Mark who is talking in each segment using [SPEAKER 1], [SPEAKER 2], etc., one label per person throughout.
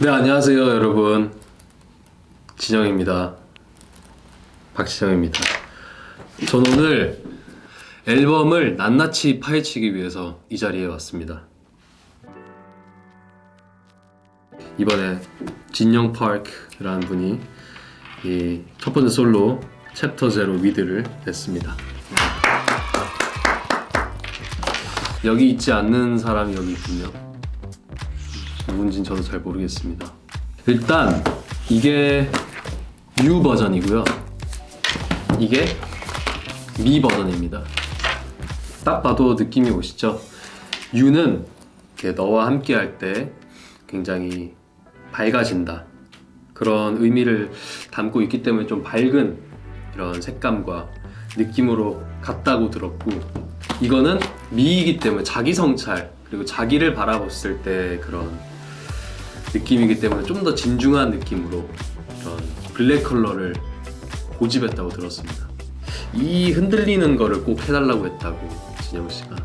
[SPEAKER 1] 네 안녕하세요 여러분. 진영입니다. 박진영입니다. 전 오늘 앨범을 낱낱이 파헤치기 위해서 이 자리에 왔습니다. 이번에 진영 파크라는 분이 이 첫 번째 솔로 챕터 제로 위드를 냈습니다. 여기 있지 않는 사람이 여기 있군요 누군진 저도 잘 모르겠습니다. 일단 이게 U 버전이고요. 이게 미 버전입니다. 딱 봐도 느낌이 오시죠? U는 너와 함께 할 때 굉장히 밝아진다. 그런 의미를 담고 있기 때문에 좀 밝은 이런 색감과 느낌으로 같다고 들었고 이거는 미이기 때문에 자기 성찰 그리고 자기를 바라봤을 때 그런 느낌이기 때문에 좀 더 진중한 느낌으로 이런 블랙 컬러를 고집했다고 들었습니다. 이 흔들리는 거를 꼭 해달라고 했다고 진영 씨가.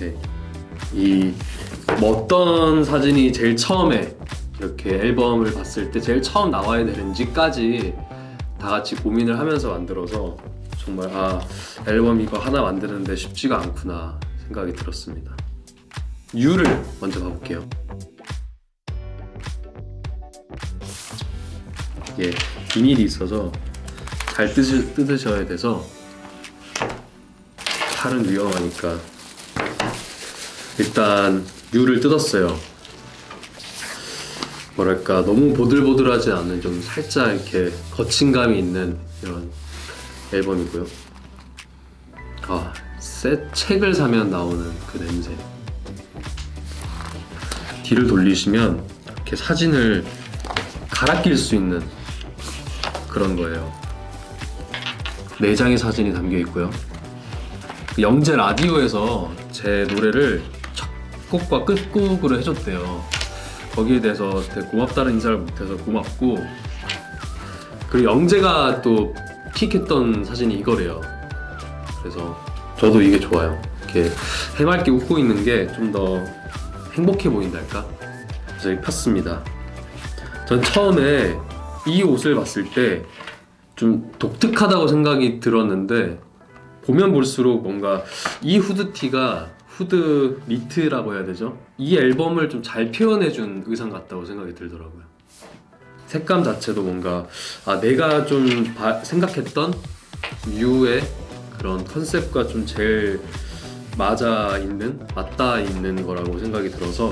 [SPEAKER 1] 네. 이 뭐 어떤 사진이 제일 처음에 이렇게 앨범을 봤을 때 제일 처음 나와야 되는지까지 다 같이 고민을 하면서 만들어서 정말 아 앨범 이거 하나 만드는데 쉽지가 않구나 생각이 들었습니다. U를 먼저 가볼게요. 이게 비닐이 있어서 잘 뜯으, 뜯으셔야 돼서 칼은 위험하니까. 일단 유를 뜯었어요. 뭐랄까 너무 보들보들하지 않은 좀 살짝 이렇게 거친감이 있는 이런 앨범이고요. 아, 새 책을 사면 나오는 그 냄새. 뒤를 돌리시면 이렇게 사진을 갈아 낄 수 있는 그런 거예요. 네 장의 사진이 담겨 있고요. 영재 라디오에서 제 노래를 첫 곡과 끝곡으로 해줬대요. 거기에 대해서 되게 고맙다는 인사를 못해서 고맙고 그리고 영재가 또 픽했던 사진이 이거래요. 그래서 저도 이게 좋아요. 이렇게 해맑게 웃고 있는 게 좀 더 행복해 보인달까? 그래서 폈습니다. 전 처음에 이 옷을 봤을 때 좀 독특하다고 생각이 들었는데 보면 볼수록 뭔가 이 후드티가 후드 니트라고 해야 되죠? 이 앨범을 좀 잘 표현해준 의상 같다고 생각이 들더라고요. 색감 자체도 뭔가 아 내가 좀 바, 생각했던 뮤의 그런 컨셉과 좀 제일 맞아 있는 맞닿아 있는 거라고 생각이 들어서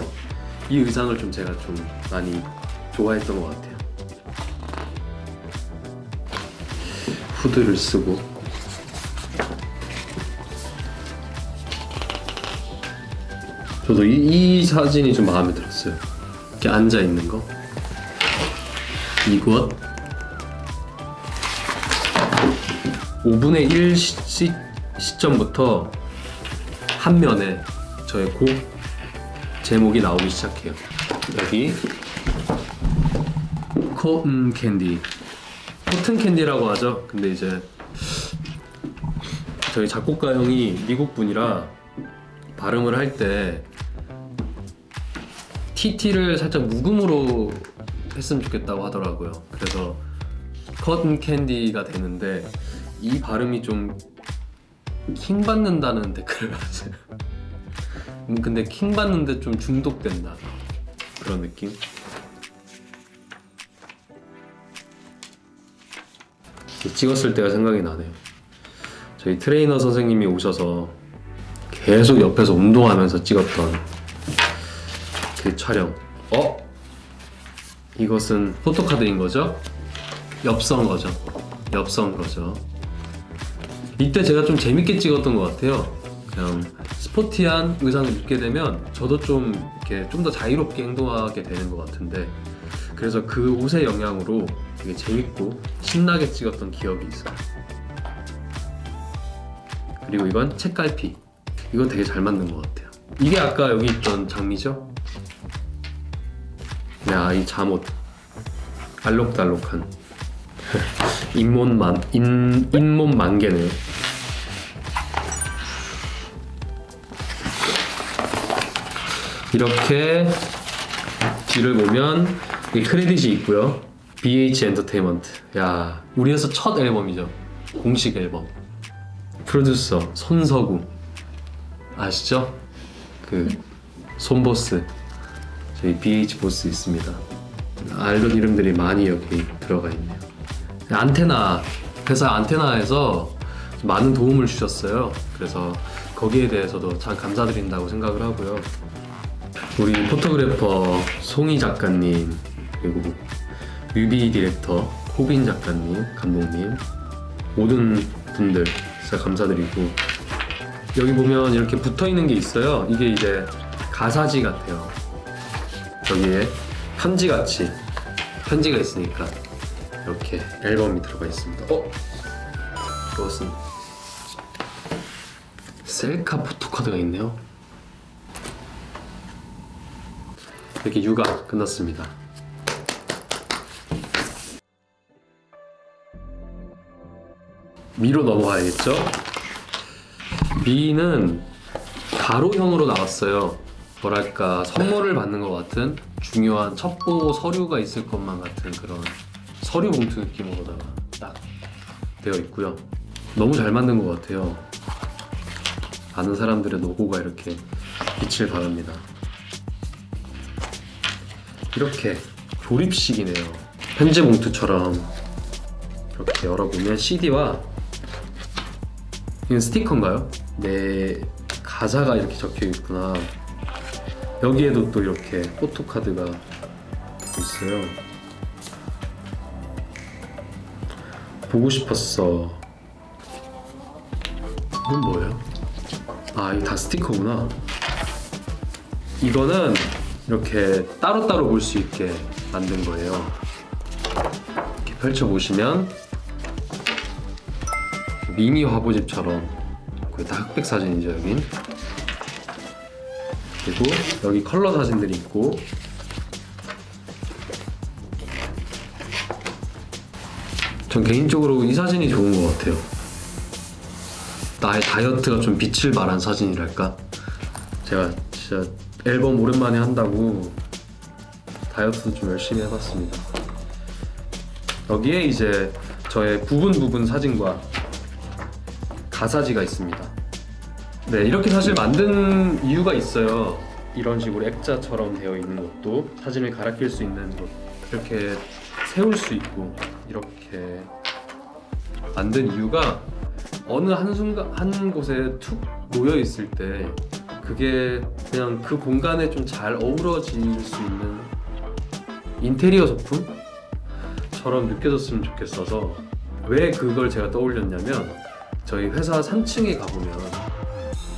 [SPEAKER 1] 이 의상을 좀 제가 좀 많이 좋아했던 것 같아요. 후드를 쓰고. 저도 이, 이 사진이 좀 마음에 들었어요. 이렇게 앉아 있는 거. 이곳. 5분의 1 시, 시점부터 한 면에 저의 곡 제목이 나오기 시작해요. 여기. cotton candy cotton candy라고 하죠. 근데 이제 저희 작곡가 형이 미국 분이라 발음을 할 때 TT를 살짝 묵음으로 했으면 좋겠다고 하더라고요. 그래서 cotton candy가 되는데 이 발음이 좀 킹 받는다는 댓글을 봤어요. 음, 근데 킹 받는데 좀 중독된다 그런 느낌? 찍었을 때가 생각이 나네요. 저희 트레이너 선생님이 오셔서 계속 옆에서 운동하면서 찍었던 그 촬영. 어? 이것은 포토카드인 거죠? 엽서인 거죠. 엽서인 거죠. 이때 제가 좀 재밌게 찍었던 것 같아요. 그냥 스포티한 의상을 입게 되면 저도 좀 이렇게 좀 더 자유롭게 행동하게 되는 것 같은데 그래서 그 옷의 영향으로 되게 재밌고 신나게 찍었던 기억이 있어요. 그리고 이건 책갈피. 이건 되게 잘 맞는 것 같아요. 이게 아까 여기 있던 장미죠? 야 이 잠옷. 알록달록한. 잇몸만 인, 잇몸 만개네. 이렇게 뒤를 보면 이 크레딧이 있고요. BH 엔터테인먼트. 야, 우리 회사 첫 앨범이죠. 공식 앨범. 프로듀서 손서구 아시죠? 그 손보스 저희 BH 보스 있습니다. 알던 이름들이 많이 여기 들어가 있네요. 안테나 회사 안테나에서 많은 도움을 주셨어요. 그래서 거기에 대해서도 참 감사드린다고 생각을 하고요. 우리 photographer 송희 작가님 그리고 뮤비 디렉터 호빈 작가님 감독님 모든 분들 진짜 감사드리고 여기 보면 이렇게 붙어 있는 게 있어요. 이게 이제 가사지 같아요. 여기에 편지 같이 편지가 있으니까 이렇게 앨범이 들어가 있습니다. 어? 이것은 셀카 포토카드가 있네요. 이렇게 육아 끝났습니다. 미로 넘어가야겠죠? 미는 가로형으로 나왔어요. 뭐랄까 선물을 받는 것 같은 중요한 첩보 서류가 있을 것만 같은 그런 서류 봉투 느낌으로다가 딱 되어 있고요. 너무 잘 만든 것 같아요. 많은 사람들의 노고가 이렇게 빛을 발합니다. 이렇게 조립식이네요. 편지 봉투처럼 이렇게 열어보면 CD와 이건 스티커인가요? 네 가사가 이렇게 적혀 있구나. 여기에도 또 이렇게 포토카드가 있어요. 보고 싶었어. 이건 뭐예요? 아, 이거 다 스티커구나. 이거는 이렇게 따로따로 볼 수 있게 만든 거예요. 이렇게 펼쳐보시면 미니 화보집처럼 거의 다 흑백 사진이죠, 여긴. 그리고 여기 컬러 사진들이 있고 전 개인적으로 이 사진이 좋은 것 같아요. 나의 다이어트가 좀 빛을 발한 사진이랄까? 제가 진짜 앨범 오랜만에 한다고 다이어트도 좀 열심히 해봤습니다. 여기에 이제 저의 부분 부분 사진과 가사지가 있습니다. 네, 이렇게 사실 만든 이유가 있어요. 이런 식으로 액자처럼 되어 있는 것도 사진을 갈아 낄 수 있는 것 이렇게 세울 수 있고 이렇게 만든 이유가 어느 한 순간 한 곳에 툭 놓여 있을 때 그게 그냥 그 공간에 좀 잘 어우러질 수 있는 인테리어 소품처럼 느껴졌으면 좋겠어서 왜 그걸 제가 떠올렸냐면 저희 회사 3층에 가보면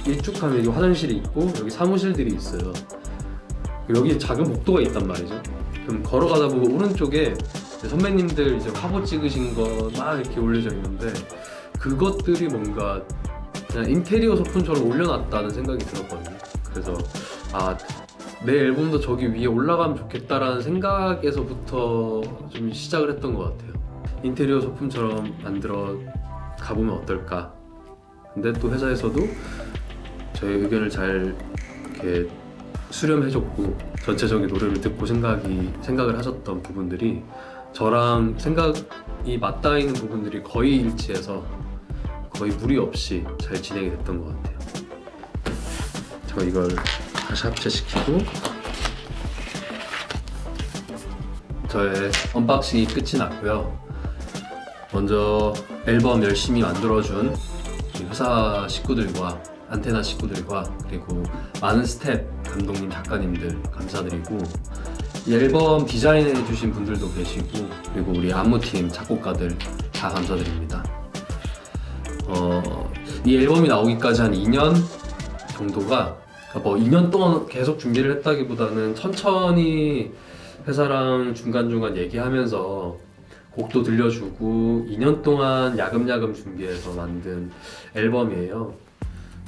[SPEAKER 1] 일쭉 하면 여기 화장실이 있고 여기 사무실들이 있어요. 여기 작은 복도가 있단 말이죠. 그럼 걸어가다 보고 오른쪽에 선배님들 이제 화보 찍으신 거 막 이렇게 올려져 있는데 그것들이 뭔가 그냥 인테리어 소품처럼 올려놨다는 생각이 들었거든요. 그래서 아 내 앨범도 저기 위에 올라가면 좋겠다라는 생각에서부터 좀 시작을 했던 것 같아요. 인테리어 소품처럼 만들어 가보면 어떨까. 근데 또 회사에서도 저의 의견을 잘 이렇게 수렴해줬고 전체적인 노래를 듣고 생각이 생각을 하셨던 부분들이 저랑 생각이 맞닿아 있는 부분들이 거의 일치해서 거의 무리 없이 잘 진행이 됐던 것 같아요. 저 이걸 다시 합체시키고 저의 unboxing이 끝이 났고요. 먼저 앨범 열심히 만들어준 회사 식구들과 안테나 식구들과 그리고 많은 스태프, 감독님, 작가님들 감사드리고 이 앨범 디자인해 주신 분들도 계시고 그리고 우리 안무팀 작곡가들 다 감사드립니다. 어, 이 앨범이 나오기까지 한 2년 정도가 그러니까 뭐 2년 동안 계속 준비를 했다기보다는 천천히 회사랑 중간중간 얘기하면서 곡도 들려주고 2년 동안 야금야금 준비해서 만든 앨범이에요.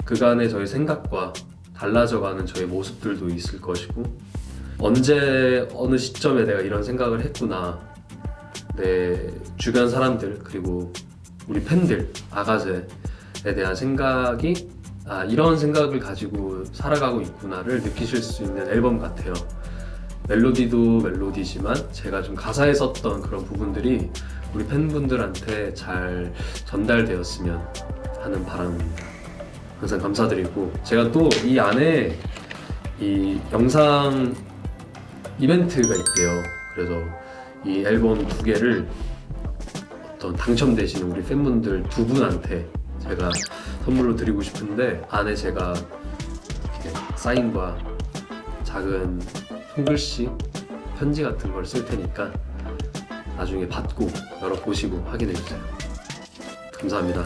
[SPEAKER 1] 그간의 저희 생각과 달라져가는 저의 모습들도 있을 것이고 언제 어느 시점에 내가 이런 생각을 했구나 내 주변 사람들 그리고 우리 팬들 아가제에 대한 생각이 아 이런 생각을 가지고 살아가고 있구나를 느끼실 수 있는 앨범 같아요 멜로디도 멜로디지만 제가 좀 가사에 썼던 그런 부분들이 우리 팬분들한테 잘 전달되었으면 하는 바람입니다. 항상 감사드리고 제가 또 이 안에 이 영상 이벤트가 있대요. 그래서 이 앨범 두 개를 어떤 당첨되신 우리 팬분들 두 분한테 제가 선물로 드리고 싶은데 안에 제가 사인과 작은 손글씨 편지 같은 걸 쓸 테니까 나중에 받고 열어보시고 확인해 주세요. 감사합니다.